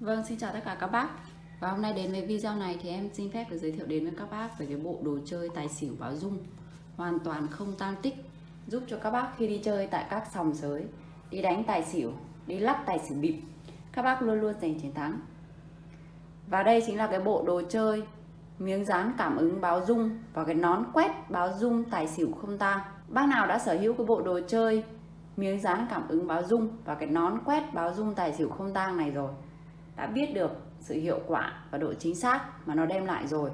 Vâng, xin chào tất cả các bác. Và hôm nay đến với video này thì em xin phép được giới thiệu đến với các bác về cái bộ đồ chơi tài xỉu báo dung. Hoàn toàn không tan tích. Giúp cho các bác khi đi chơi tại các sòng sới Đi đánh tài xỉu, đi lắc tài xỉu bịp Các bác luôn luôn giành chiến thắng. Và đây chính là cái bộ đồ chơi Miếng dán cảm ứng báo dung Và cái nón quét báo dung tài xỉu không tang. Bác nào đã sở hữu cái bộ đồ chơi miếng dán cảm ứng báo dung và cái nón quét báo dung tài xỉu không tang này rồi đã biết được sự hiệu quả và độ chính xác mà nó đem lại rồi.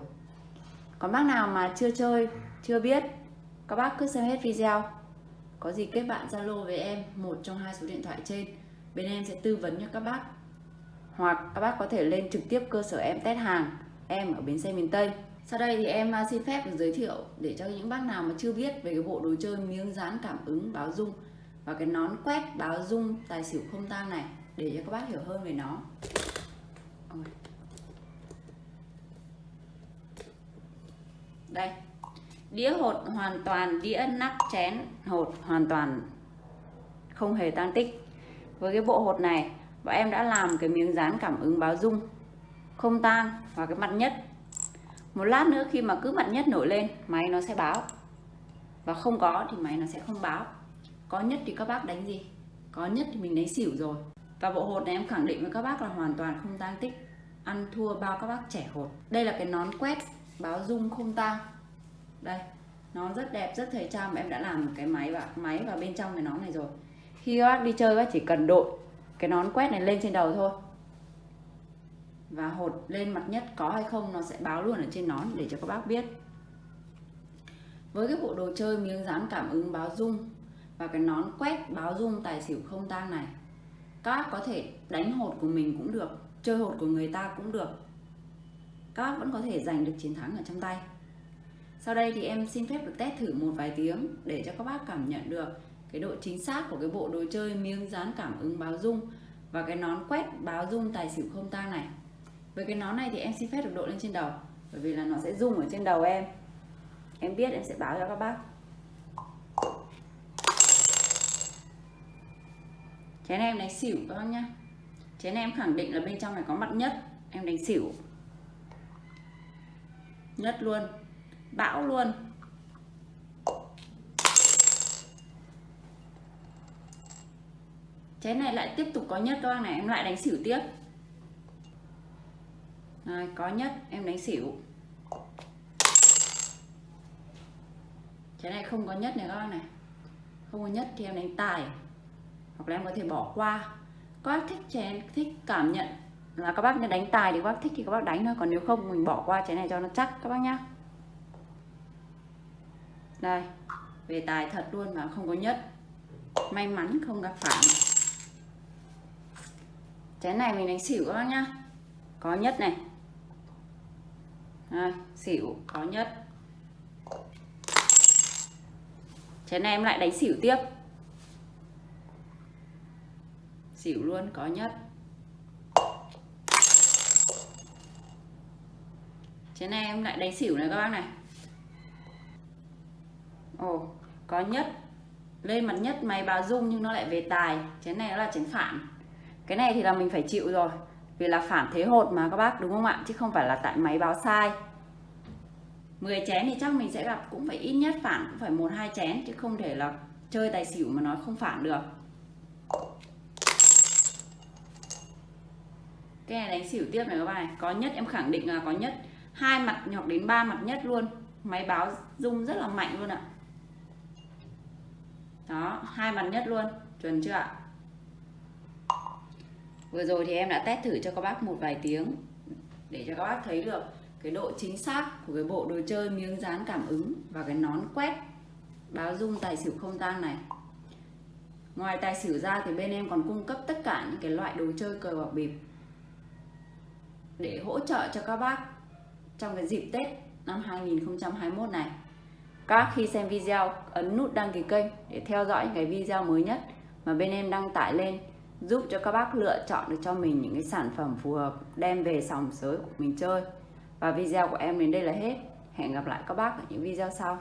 Còn bác nào mà chưa chơi, chưa biết, các bác cứ xem hết video. Có gì kết bạn zalo với em, một trong hai số điện thoại trên. Bên em sẽ tư vấn cho các bác. Hoặc các bác có thể lên trực tiếp cơ sở em test hàng, em ở bến xe miền Tây. Sau đây thì em à, xin phép được giới thiệu để cho những bác nào mà chưa biết về cái bộ đồ chơi miếng dán cảm ứng báo dung và cái nón quét báo dung tài xỉu không tang này để cho các bác hiểu hơn về nó đây. Đĩa hột hoàn toàn, đĩa nắp chén hột hoàn toàn không hề tan tích. Với cái bộ hột này, bọn em đã làm cái miếng dán cảm ứng báo dung không tang và cái mặt nhất. Một lát nữa khi mà cứ mặt nhất nổi lên, máy nó sẽ báo. Và không có thì máy nó sẽ không báo. Có nhất thì các bác đánh gì? Có nhất thì mình đánh xỉu rồi và bộ hột này em khẳng định với các bác là hoàn toàn không tang tích. Ăn thua bao các bác trẻ hột. Đây là cái nón quét báo dung không tang. Đây, nó rất đẹp, rất thời trang. Mà em đã làm một cái máy và máy vào bên trong cái nón này rồi. Khi các bác đi chơi, các bác chỉ cần đội cái nón quét này lên trên đầu thôi. Và hột lên mặt nhất có hay không, nó sẽ báo luôn ở trên nón để cho các bác biết. Với cái bộ đồ chơi miếng dán cảm ứng báo dung và cái nón quét báo dung tài xỉu không tang này các bác có thể đánh hột của mình cũng được, chơi hột của người ta cũng được. Các bác vẫn có thể giành được chiến thắng ở trong tay. Sau đây thì em xin phép được test thử một vài tiếng để cho các bác cảm nhận được cái độ chính xác của cái bộ đồ chơi miếng dán cảm ứng báo dung và cái nón quét báo dung tài xỉu không tang này. Với cái nón này thì em xin phép được đội lên trên đầu, bởi vì là nó sẽ rung ở trên đầu em. Em biết em sẽ báo cho các bác. Chén em đánh xỉu các bác nhá. Chén em khẳng định là bên trong này có mặt nhất. Em đánh xỉu. Nhất luôn. Bão luôn. Chén này lại tiếp tục có nhất các bác này. Em lại đánh xỉu tiếp. Rồi, có nhất. Em đánh xỉu. Chén này không có nhất này các bác này. Không có nhất thì em đánh tài hoặc là em có thể bỏ qua. Các bác thích chén thích cảm nhận là các bác nên đánh tài thì các bác thích thì các bác đánh thôi. Còn nếu không mình bỏ qua chén này cho nó chắc các bác nhá. Đây về tài thật luôn mà không có nhất. May mắn không gặp phải. Chén này mình đánh xỉu các bác nhá. Có nhất này. Đây, xỉu có nhất. Chén này em lại đánh xỉu tiếp xỉu luôn, có nhất. Chén này em lại đánh xỉu này các bác này. Ồ, có nhất. Lên mặt nhất máy báo dung nhưng nó lại về tài. Chén này nó là chén phản. Cái này thì là mình phải chịu rồi. Vì là phản thế hột mà các bác, đúng không ạ? Chứ không phải là tại máy báo sai. 10 chén thì chắc mình sẽ gặp cũng phải ít nhất phản cũng phải một, hai chén. Chứ không thể là chơi tài xỉu mà nói không phản được. Cái này đánh xỉu tiếp này các bạn này. Có nhất, em khẳng định là có nhất. Hai mặt hoặc đến ba mặt nhất luôn. Máy báo rung rất là mạnh luôn ạ. Đó, hai mặt nhất luôn. Chuẩn chưa ạ? Vừa rồi thì em đã test thử cho các bác một vài tiếng để cho các bác thấy được cái độ chính xác của cái bộ đồ chơi miếng dán cảm ứng và cái nón quét báo dung tài xỉu không tang này. Ngoài tài xỉu ra thì bên em còn cung cấp tất cả những cái loại đồ chơi cờ bạc bịp để hỗ trợ cho các bác trong cái dịp Tết năm 2021 này. Các bác khi xem video, ấn nút đăng ký kênh để theo dõi những cái video mới nhất mà bên em đăng tải lên, giúp cho các bác lựa chọn được cho mình những cái sản phẩm phù hợp, đem về sòng sới của mình chơi. Và video của em đến đây là hết. Hẹn gặp lại các bác ở những video sau.